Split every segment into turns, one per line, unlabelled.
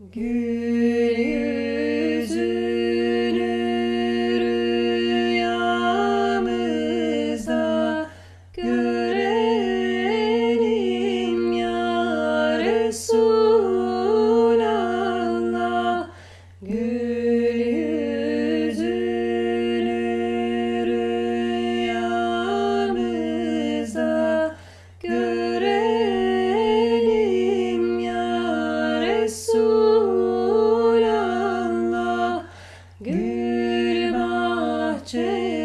Good. watching.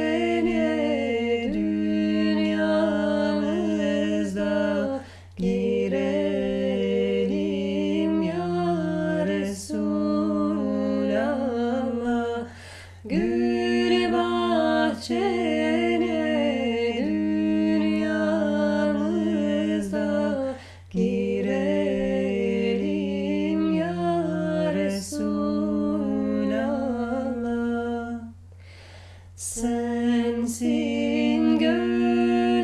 sensin gönüller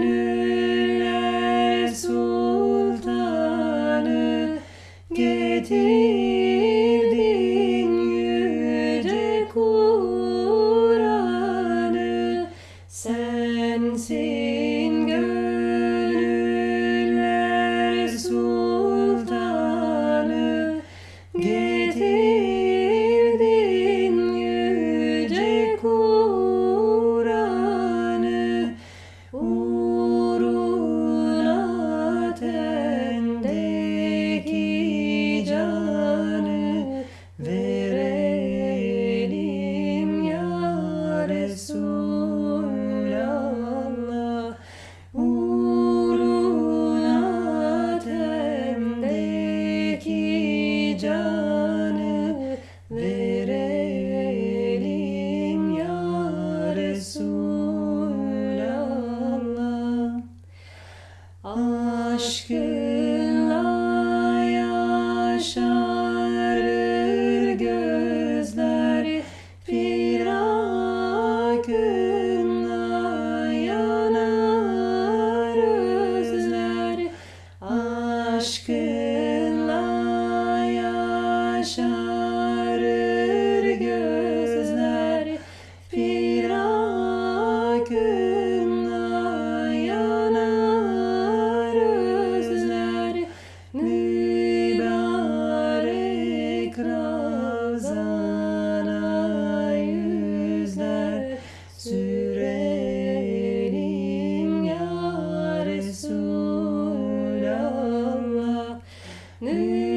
sultanı getir. Resulallah Uğruna tendeki canı verelim ya Resulallah. Aşkı acho que ね。